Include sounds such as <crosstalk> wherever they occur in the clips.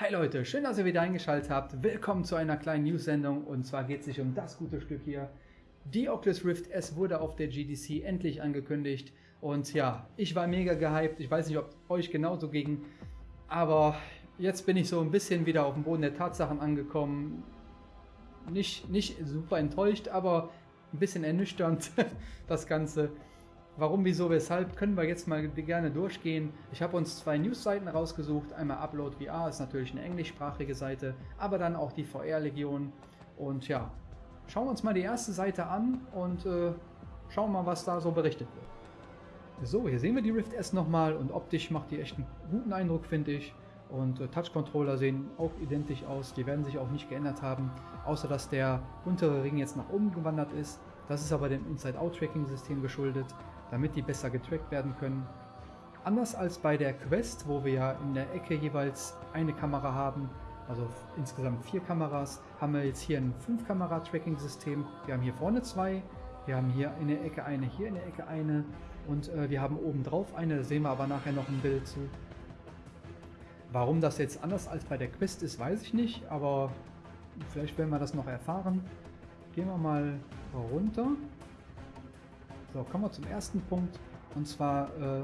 Hi Leute, schön, dass ihr wieder eingeschaltet habt. Willkommen zu einer kleinen News-Sendung und zwar geht es sich um das gute Stück hier. Die Oculus Rift S wurde auf der GDC endlich angekündigt und ja, ich war mega gehypt. Ich weiß nicht, ob euch genauso ging, aber jetzt bin ich so ein bisschen wieder auf dem Boden der Tatsachen angekommen. Nicht, nicht super enttäuscht, aber ein bisschen ernüchternd <laughs> das Ganze. Warum, wieso, weshalb, können wir jetzt mal gerne durchgehen. Ich habe uns zwei Newsseiten rausgesucht. Einmal Upload VR, ist natürlich eine englischsprachige Seite, aber dann auch die VR-Legion. Und ja, schauen wir uns mal die erste Seite an und äh, schauen mal, was da so berichtet wird. So, hier sehen wir die Rift S nochmal und optisch macht die echt einen guten Eindruck, finde ich. Und äh, Touch-Controller sehen auch identisch aus, die werden sich auch nicht geändert haben, außer dass der untere Ring jetzt nach oben gewandert ist. Das ist aber dem Inside-Out-Tracking-System geschuldet damit die besser getrackt werden können. Anders als bei der Quest, wo wir ja in der Ecke jeweils eine Kamera haben, also insgesamt vier Kameras, haben wir jetzt hier ein 5-Kamera-Tracking-System. Wir haben hier vorne zwei, wir haben hier in der Ecke eine, hier in der Ecke eine und äh, wir haben oben drauf eine, da sehen wir aber nachher noch ein Bild zu. Warum das jetzt anders als bei der Quest ist, weiß ich nicht, aber vielleicht werden wir das noch erfahren. Gehen wir mal runter. So, kommen wir zum ersten Punkt. Und zwar äh,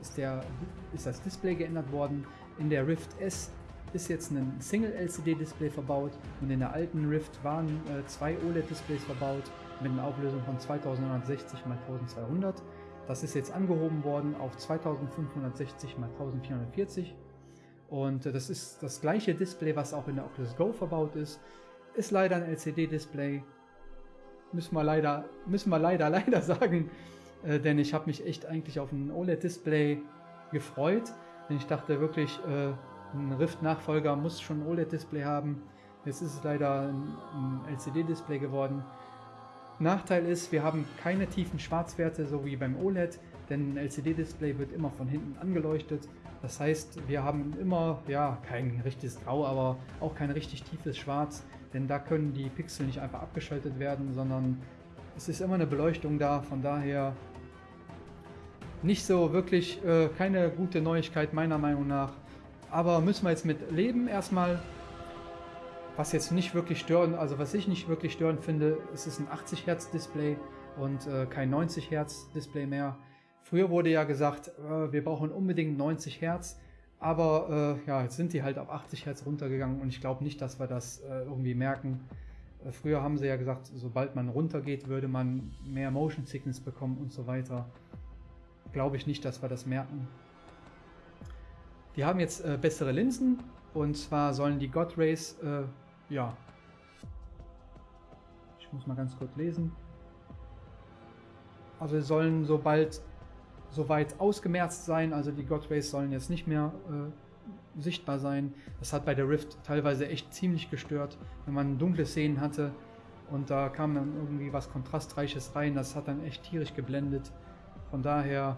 ist, der, ist das Display geändert worden. In der Rift S ist jetzt ein Single-LCD-Display verbaut und in der alten Rift waren äh, zwei OLED-Displays verbaut mit einer Auflösung von 2960 x 1200. Das ist jetzt angehoben worden auf 2560 x 1440 und äh, das ist das gleiche Display, was auch in der Oculus Go verbaut ist. Ist leider ein LCD-Display, müssen wir leider, müssen wir leider, <laughs> leider sagen, äh, denn ich habe mich echt eigentlich auf ein OLED-Display gefreut, denn ich dachte wirklich, äh, ein Rift-Nachfolger muss schon ein OLED-Display haben. Jetzt ist es leider ein, ein LCD-Display geworden. Nachteil ist, wir haben keine tiefen Schwarzwerte, so wie beim OLED, denn ein LCD-Display wird immer von hinten angeleuchtet. Das heißt, wir haben immer, ja, kein richtiges Grau, aber auch kein richtig tiefes Schwarz, denn da können die Pixel nicht einfach abgeschaltet werden, sondern es ist immer eine Beleuchtung da, von daher nicht so wirklich, äh, keine gute Neuigkeit meiner Meinung nach. Aber müssen wir jetzt mit leben erstmal. Was jetzt nicht wirklich stören, also was ich nicht wirklich störend finde, es ist ein 80 Hertz Display und äh, kein 90 Hertz Display mehr. Früher wurde ja gesagt, äh, wir brauchen unbedingt 90 Hertz, aber äh, ja, jetzt sind die halt auf 80 Hertz runtergegangen und ich glaube nicht, dass wir das äh, irgendwie merken. Äh, früher haben sie ja gesagt, sobald man runtergeht, würde man mehr Motion Sickness bekommen und so weiter. Glaube ich nicht, dass wir das merken. Die haben jetzt äh, bessere Linsen und zwar sollen die God Rays, äh, ja, ich muss mal ganz kurz lesen. Also sollen sobald soweit ausgemerzt sein, also die God Rays sollen jetzt nicht mehr äh, sichtbar sein. Das hat bei der Rift teilweise echt ziemlich gestört, wenn man dunkle Szenen hatte und da kam dann irgendwie was Kontrastreiches rein, das hat dann echt tierisch geblendet. Von daher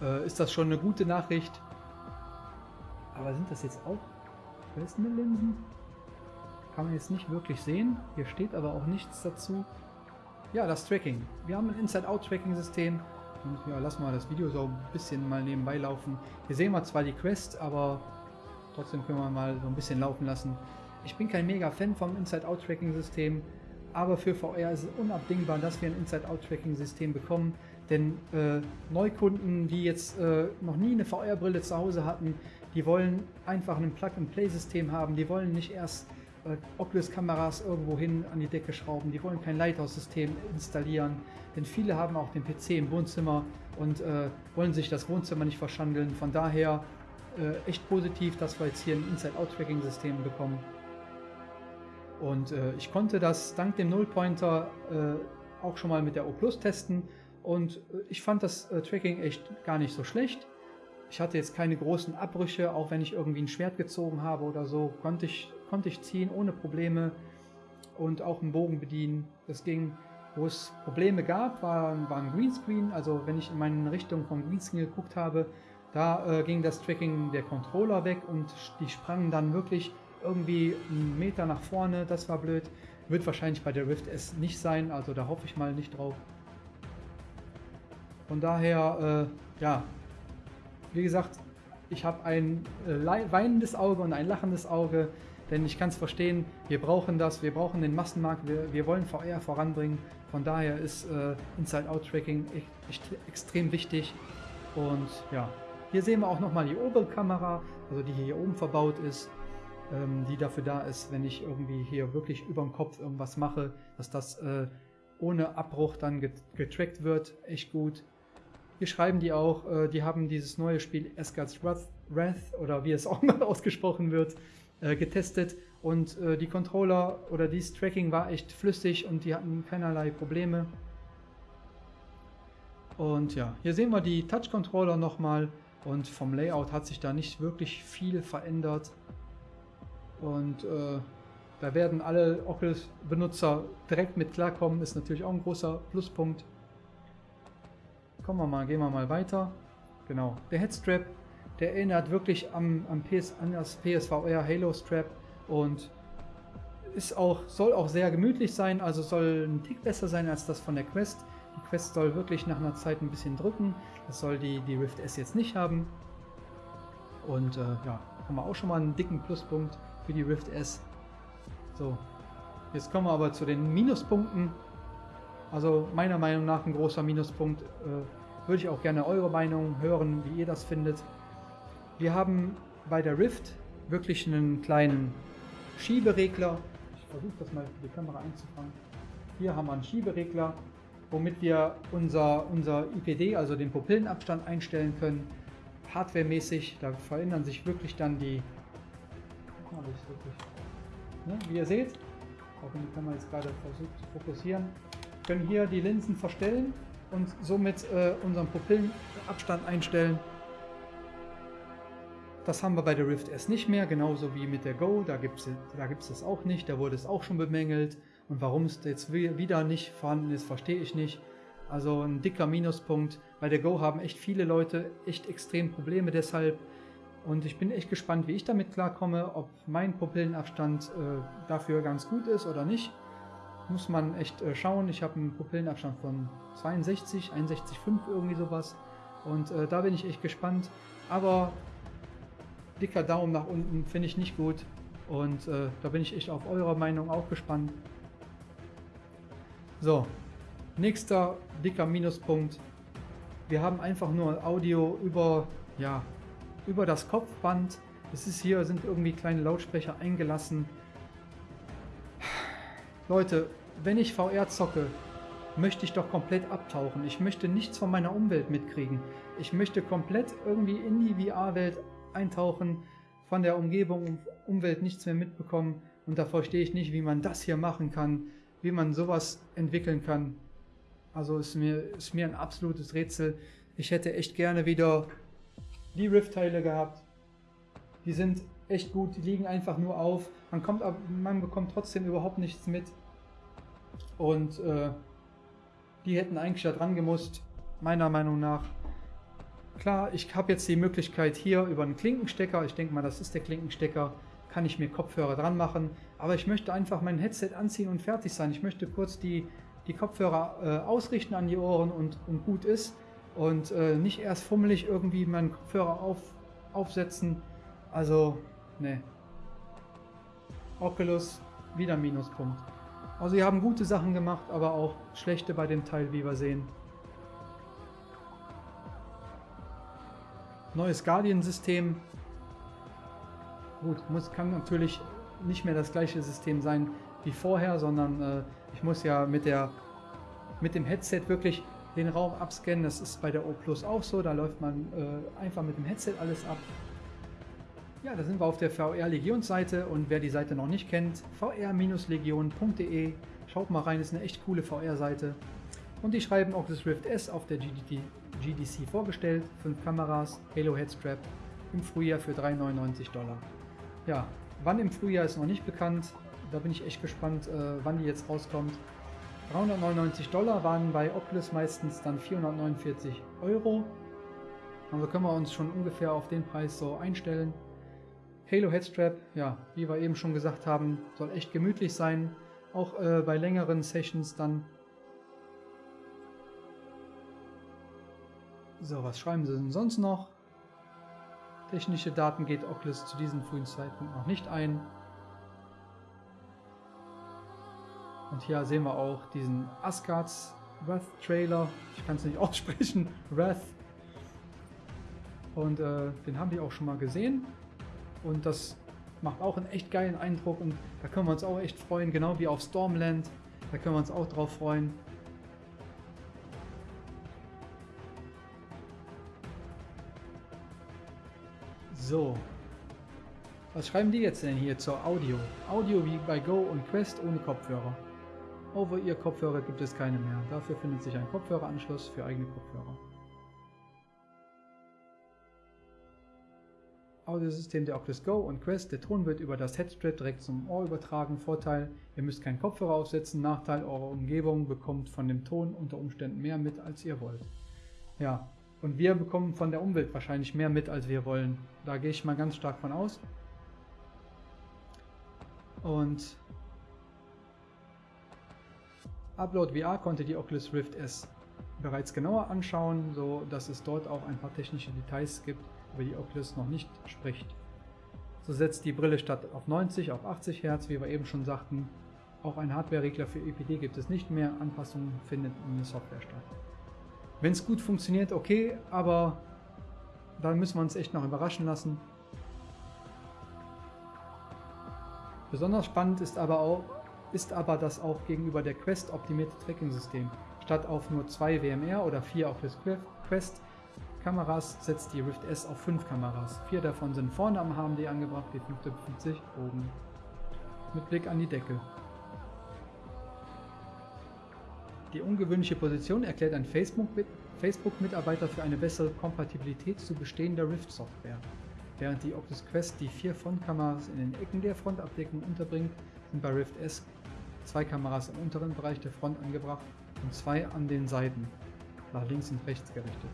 äh, ist das schon eine gute Nachricht. Aber sind das jetzt auch festende Linsen? Kann man jetzt nicht wirklich sehen. Hier steht aber auch nichts dazu. Ja, das Tracking. Wir haben ein Inside-Out-Tracking-System. Ja, lassen wir das Video so ein bisschen mal nebenbei laufen. Hier sehen wir zwar die Quest, aber trotzdem können wir mal so ein bisschen laufen lassen. Ich bin kein mega Fan vom Inside-Out-Tracking-System, aber für VR ist es unabdingbar, dass wir ein Inside-Out-Tracking-System bekommen. Denn äh, Neukunden, die jetzt äh, noch nie eine VR-Brille zu Hause hatten, die wollen einfach ein Plug-and-Play-System haben. Die wollen nicht erst äh, Oculus-Kameras irgendwo hin an die Decke schrauben. Die wollen kein Lighthouse-System installieren, denn viele haben auch den PC im Wohnzimmer und äh, wollen sich das Wohnzimmer nicht verschandeln. Von daher äh, echt positiv, dass wir jetzt hier ein Inside-Out-Tracking-System bekommen. Und äh, ich konnte das dank dem Nullpointer äh, auch schon mal mit der O Plus testen und äh, ich fand das Tracking echt gar nicht so schlecht. Ich hatte jetzt keine großen Abbrüche, auch wenn ich irgendwie ein Schwert gezogen habe oder so, konnte ich, konnte ich ziehen ohne Probleme und auch einen Bogen bedienen. Das ging. Wo es Probleme gab, war, war ein Greenscreen. Also wenn ich in meine Richtung vom Greenscreen geguckt habe, da äh, ging das Tracking der Controller weg und die sprangen dann wirklich irgendwie einen Meter nach vorne. Das war blöd. Wird wahrscheinlich bei der Rift S nicht sein, also da hoffe ich mal nicht drauf. Von daher, äh, ja, wie gesagt, ich habe ein äh, weinendes Auge und ein lachendes Auge, denn ich kann es verstehen, wir brauchen das, wir brauchen den Massenmarkt, wir, wir wollen VR voranbringen. Von daher ist äh, Inside-Out-Tracking echt extrem wichtig. Und ja, hier sehen wir auch nochmal die Oberkamera, also die hier oben verbaut ist, ähm, die dafür da ist, wenn ich irgendwie hier wirklich über dem Kopf irgendwas mache, dass das äh, ohne Abbruch dann getrackt wird. Echt gut. Hier schreiben die auch, äh, die haben dieses neue Spiel Asgard's Wrath, oder wie es auch mal <laughs> ausgesprochen wird, äh, getestet und äh, die Controller oder dieses Tracking war echt flüssig und die hatten keinerlei Probleme. Und ja, hier sehen wir die Touch-Controller nochmal und vom Layout hat sich da nicht wirklich viel verändert. Und äh, da werden alle Oculus-Benutzer direkt mit klarkommen, ist natürlich auch ein großer Pluspunkt. Kommen wir mal, gehen wir mal weiter. Genau, der Headstrap, der erinnert wirklich am, am PS, an das PSVR Halo Strap und ist auch, soll auch sehr gemütlich sein, also soll ein Tick besser sein als das von der Quest. Die Quest soll wirklich nach einer Zeit ein bisschen drücken. Das soll die, die Rift S jetzt nicht haben. Und äh, ja, haben wir auch schon mal einen dicken Pluspunkt für die Rift S. So, jetzt kommen wir aber zu den Minuspunkten. Also meiner Meinung nach ein großer Minuspunkt. Äh, würde ich auch gerne eure Meinung hören, wie ihr das findet. Wir haben bei der Rift wirklich einen kleinen Schieberegler. Ich versuche das mal für die Kamera einzufangen. Hier haben wir einen Schieberegler, womit wir unser, unser IPD, also den Pupillenabstand einstellen können. Hardwaremäßig, da verändern sich wirklich dann die... Guck mal, wirklich Ne? Wie ihr seht, auch wenn die Kamera jetzt gerade versucht zu fokussieren, können hier die Linsen verstellen und somit äh, unseren Pupillenabstand einstellen. Das haben wir bei der Rift S nicht mehr, genauso wie mit der Go, da gibt es da das auch nicht, da wurde es auch schon bemängelt. Und warum es jetzt wieder nicht vorhanden ist, verstehe ich nicht. Also ein dicker Minuspunkt. Bei der Go haben echt viele Leute echt extrem Probleme deshalb. Und ich bin echt gespannt, wie ich damit klarkomme, ob mein Pupillenabstand äh, dafür ganz gut ist oder nicht. Muss man echt äh, schauen. Ich habe einen Pupillenabstand von 62, 61,5 irgendwie sowas. Und äh, da bin ich echt gespannt. Aber dicker Daumen nach unten finde ich nicht gut. Und äh, da bin ich echt auf eure Meinung auch gespannt. So, nächster dicker Minuspunkt. Wir haben einfach nur Audio über ja, über das Kopfband. Es ist hier, sind irgendwie kleine Lautsprecher eingelassen. Leute, wenn ich VR zocke, möchte ich doch komplett abtauchen. Ich möchte nichts von meiner Umwelt mitkriegen. Ich möchte komplett irgendwie in die VR-Welt eintauchen, von der Umgebung und Umwelt nichts mehr mitbekommen. Und da verstehe ich nicht, wie man das hier machen kann, wie man sowas entwickeln kann. Also ist mir, ist mir ein absolutes Rätsel. Ich hätte echt gerne wieder die Rift-Teile gehabt. Die sind echt gut, die liegen einfach nur auf. Man, kommt, man bekommt trotzdem überhaupt nichts mit. Und äh, die hätten eigentlich da dran gemusst, meiner Meinung nach. Klar, ich habe jetzt die Möglichkeit hier über einen Klinkenstecker, ich denke mal, das ist der Klinkenstecker, kann ich mir Kopfhörer dran machen. Aber ich möchte einfach mein Headset anziehen und fertig sein. Ich möchte kurz die, die Kopfhörer äh, ausrichten an die Ohren und, und gut ist und äh, nicht erst fummelig irgendwie meinen Kopfhörer auf, aufsetzen. Also, ne. Oculus, wieder Minuspunkt. Also, sie haben gute Sachen gemacht, aber auch schlechte bei dem Teil, wie wir sehen. Neues Guardian-System. Gut, muss, kann natürlich nicht mehr das gleiche System sein wie vorher, sondern äh, ich muss ja mit, der, mit dem Headset wirklich den Raum abscannen. Das ist bei der O Plus auch so. Da läuft man äh, einfach mit dem Headset alles ab. Ja, da sind wir auf der VR Legion Seite und wer die Seite noch nicht kennt, vr-legion.de. Schaut mal rein, ist eine echt coole VR-Seite. Und die schreiben das Rift S auf der GDC vorgestellt. Fünf Kameras, Halo Headstrap im Frühjahr für 3,99 Dollar. Ja, wann im Frühjahr ist noch nicht bekannt. Da bin ich echt gespannt, äh, wann die jetzt rauskommt. 399 Dollar waren bei Oculus meistens dann 449 Euro. Also können wir uns schon ungefähr auf den Preis so einstellen. Halo Headstrap, ja, wie wir eben schon gesagt haben, soll echt gemütlich sein. Auch äh, bei längeren Sessions dann. So, was schreiben sie denn sonst noch? technische Daten geht Oculus zu diesem frühen Zeitpunkt noch nicht ein. Und hier sehen wir auch diesen Asgards Wrath Trailer. Ich kann es nicht <laughs> aussprechen. Wrath. Und äh, den haben wir auch schon mal gesehen. Und das macht auch einen echt geilen Eindruck. Und da können wir uns auch echt freuen. Genau wie auf Stormland. Da können wir uns auch drauf freuen. So. Was schreiben die jetzt denn hier zur Audio? Audio wie bei Go und Quest ohne Kopfhörer. Over-Ear-Kopfhörer gibt es keine mehr. Dafür findet sich ein Kopfhöreranschluss für eigene Kopfhörer. Audiosystem der Oculus Go und Quest. Der Ton wird über das Headstrap direkt zum Ohr übertragen. Vorteil, ihr müsst keinen Kopfhörer aufsetzen. Nachteil, eure Umgebung bekommt von dem Ton unter Umständen mehr mit, als ihr wollt. Ja, und wir bekommen von der Umwelt wahrscheinlich mehr mit, als wir wollen. Da gehe ich mal ganz stark von aus. Und Upload VR konnte die Oculus Rift S bereits genauer anschauen, so dass es dort auch ein paar technische Details gibt, über die Oculus noch nicht spricht. So setzt die Brille statt auf 90 auf 80 Hertz, wie wir eben schon sagten. Auch ein Hardware-Regler für EPD gibt es nicht mehr, Anpassungen findet in der Software statt. Wenn es gut funktioniert, okay, aber dann müssen wir uns echt noch überraschen lassen. Besonders spannend ist aber auch, ist aber das auch gegenüber der Quest optimierte Tracking-System. Statt auf nur zwei WMR oder vier auf das Quest Kameras setzt die Rift S auf fünf Kameras. Vier davon sind vorne am HMD angebracht, die fünfte befindet sich oben. Mit Blick an die Decke. Die ungewöhnliche Position erklärt ein Facebook-Mitarbeiter für eine bessere Kompatibilität zu bestehender Rift-Software. Während die Oculus Quest die vier Frontkameras in den Ecken der Frontabdeckung unterbringt, sind bei Rift S zwei Kameras im unteren Bereich der Front angebracht und zwei an den Seiten, nach links und rechts gerichtet.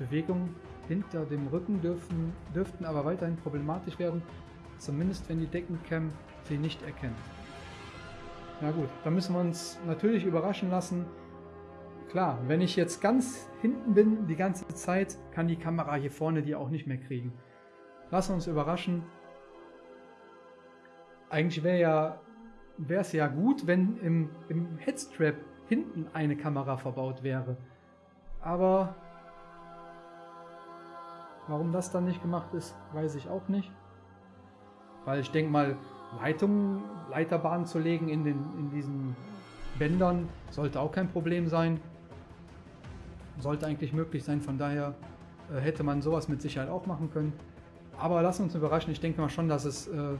Bewegungen hinter dem Rücken dürfen, dürften aber weiterhin problematisch werden, zumindest wenn die Deckencam sie nicht erkennt. Na gut, da müssen wir uns natürlich überraschen lassen. Klar, wenn ich jetzt ganz hinten bin die ganze Zeit, kann die Kamera hier vorne die auch nicht mehr kriegen. Wir uns überraschen. Eigentlich wäre ja es ja gut, wenn im, im Headstrap hinten eine Kamera verbaut wäre. Aber warum das dann nicht gemacht ist, weiß ich auch nicht. Weil ich denke mal, Leitungen, Leiterbahnen zu legen in, den, in diesen Bändern sollte auch kein Problem sein. Sollte eigentlich möglich sein, von daher äh, hätte man sowas mit Sicherheit auch machen können. Aber lass uns überraschen, ich denke mal schon, dass es äh,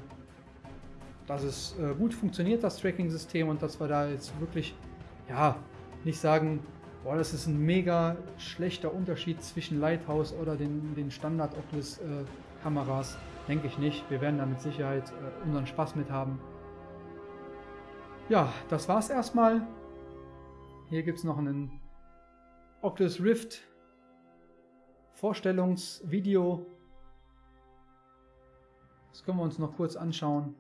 dass es äh, gut funktioniert, das Tracking-System, und dass wir da jetzt wirklich, ja, nicht sagen, boah, das ist ein mega schlechter Unterschied zwischen Lighthouse oder den, den Standard Oculus äh, Kameras. Denke ich nicht. Wir werden da mit Sicherheit äh, unseren Spaß mit haben. Ja, das war's erstmal. Hier gibt es noch einen Oculus Rift Vorstellungsvideo. Das können wir uns noch kurz anschauen.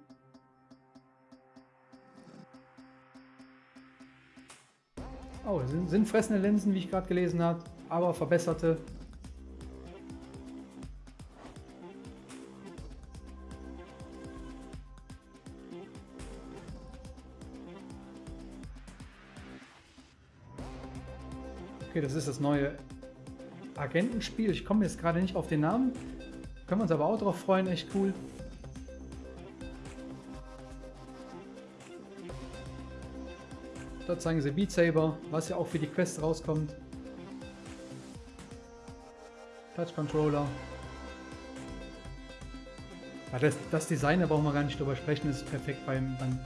Oh, sind, sind fressende Linsen, wie ich gerade gelesen habe, aber verbesserte. Okay, das ist das neue Agentenspiel. Ich komme jetzt gerade nicht auf den Namen. Können wir uns aber auch drauf freuen, echt cool. Dort zeigen sie Beat Saber, was ja auch für die Quest rauskommt. Touch Controller. Ja, das, das Design, da brauchen wir gar nicht drüber sprechen, ist perfekt beim, beim,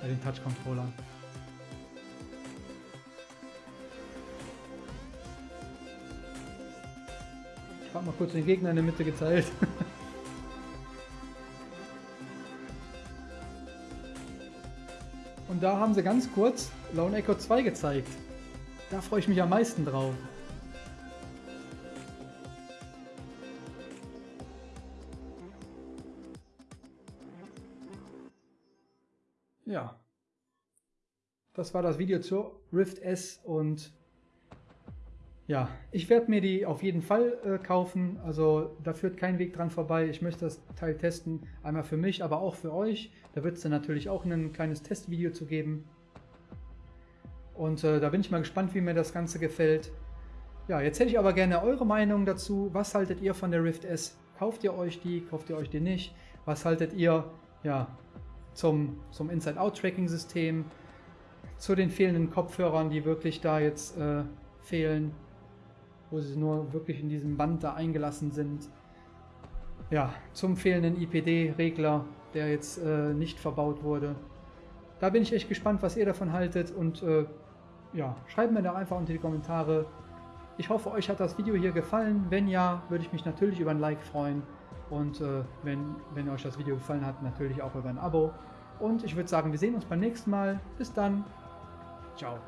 bei den Touch Controllern. Ich habe mal kurz den Gegner in der Mitte geteilt. <laughs> Und da haben sie ganz kurz Lone Echo 2 gezeigt. Da freue ich mich am meisten drauf. Ja. Das war das Video zur Rift S und ja, ich werde mir die auf jeden Fall äh, kaufen. Also da führt kein Weg dran vorbei. Ich möchte das Teil testen. Einmal für mich, aber auch für euch. Da wird es dann natürlich auch ein kleines Testvideo zu geben. Und äh, da bin ich mal gespannt, wie mir das Ganze gefällt. Ja, jetzt hätte ich aber gerne eure Meinung dazu. Was haltet ihr von der Rift S? Kauft ihr euch die? Kauft ihr euch die nicht? Was haltet ihr ja, zum, zum Inside-Out-Tracking-System? Zu den fehlenden Kopfhörern, die wirklich da jetzt äh, fehlen? Wo sie nur wirklich in diesem Band da eingelassen sind. Ja, zum fehlenden IPD-Regler, der jetzt äh, nicht verbaut wurde. Da bin ich echt gespannt, was ihr davon haltet und äh, ja, schreibt mir da einfach unter die Kommentare. Ich hoffe, euch hat das Video hier gefallen. Wenn ja, würde ich mich natürlich über ein Like freuen. Und äh, wenn, wenn euch das Video gefallen hat, natürlich auch über ein Abo. Und ich würde sagen, wir sehen uns beim nächsten Mal. Bis dann. Ciao.